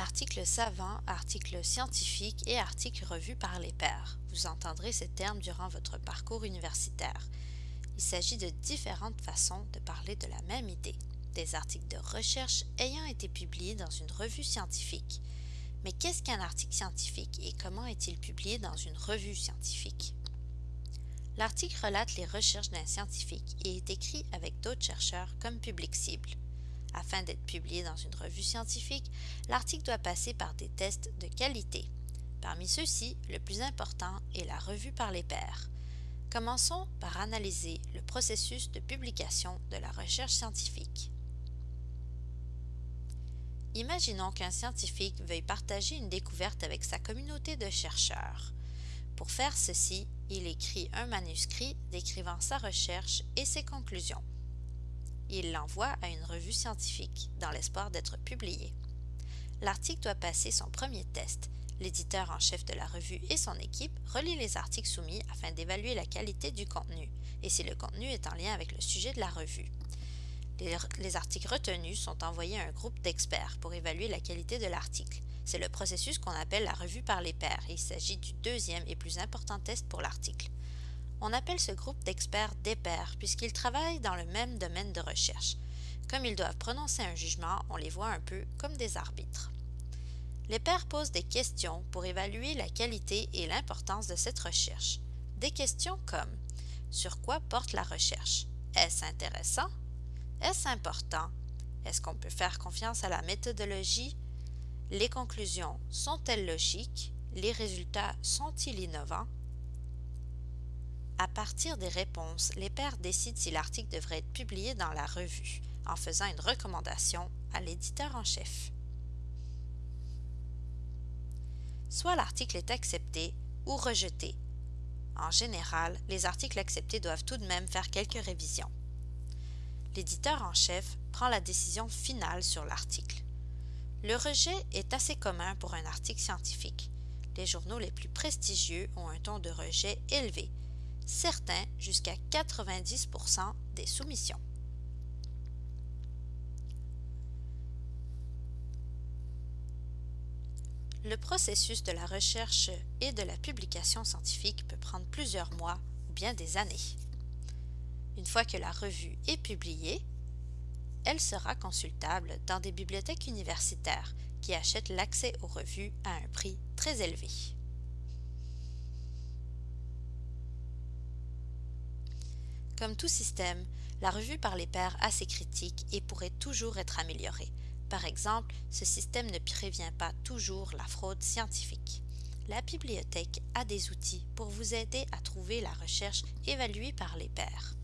Articles savants, articles scientifiques et articles revus par les pairs. Vous entendrez ces termes durant votre parcours universitaire. Il s'agit de différentes façons de parler de la même idée. Des articles de recherche ayant été publiés dans une revue scientifique. Mais qu'est-ce qu'un article scientifique et comment est-il publié dans une revue scientifique? L'article relate les recherches d'un scientifique et est écrit avec d'autres chercheurs comme public cible. Afin d'être publié dans une revue scientifique, l'article doit passer par des tests de qualité. Parmi ceux-ci, le plus important est la revue par les pairs. Commençons par analyser le processus de publication de la recherche scientifique. Imaginons qu'un scientifique veuille partager une découverte avec sa communauté de chercheurs. Pour faire ceci, il écrit un manuscrit décrivant sa recherche et ses conclusions il l'envoie à une revue scientifique dans l'espoir d'être publié. L'article doit passer son premier test. L'éditeur en chef de la revue et son équipe relient les articles soumis afin d'évaluer la qualité du contenu et si le contenu est en lien avec le sujet de la revue. Les, les articles retenus sont envoyés à un groupe d'experts pour évaluer la qualité de l'article. C'est le processus qu'on appelle la revue par les pairs il s'agit du deuxième et plus important test pour l'article. On appelle ce groupe d'experts des pairs puisqu'ils travaillent dans le même domaine de recherche. Comme ils doivent prononcer un jugement, on les voit un peu comme des arbitres. Les pairs posent des questions pour évaluer la qualité et l'importance de cette recherche. Des questions comme Sur quoi porte la recherche? Est-ce intéressant? Est-ce important? Est-ce qu'on peut faire confiance à la méthodologie? Les conclusions sont-elles logiques? Les résultats sont-ils innovants? Partir des réponses, les pairs décident si l'article devrait être publié dans la revue, en faisant une recommandation à l'éditeur en chef. Soit l'article est accepté ou rejeté. En général, les articles acceptés doivent tout de même faire quelques révisions. L'éditeur en chef prend la décision finale sur l'article. Le rejet est assez commun pour un article scientifique. Les journaux les plus prestigieux ont un ton de rejet élevé, certains jusqu'à 90% des soumissions. Le processus de la recherche et de la publication scientifique peut prendre plusieurs mois ou bien des années. Une fois que la revue est publiée, elle sera consultable dans des bibliothèques universitaires qui achètent l'accès aux revues à un prix très élevé. Comme tout système, la revue par les pairs a ses critiques et pourrait toujours être améliorée. Par exemple, ce système ne prévient pas toujours la fraude scientifique. La bibliothèque a des outils pour vous aider à trouver la recherche évaluée par les pairs.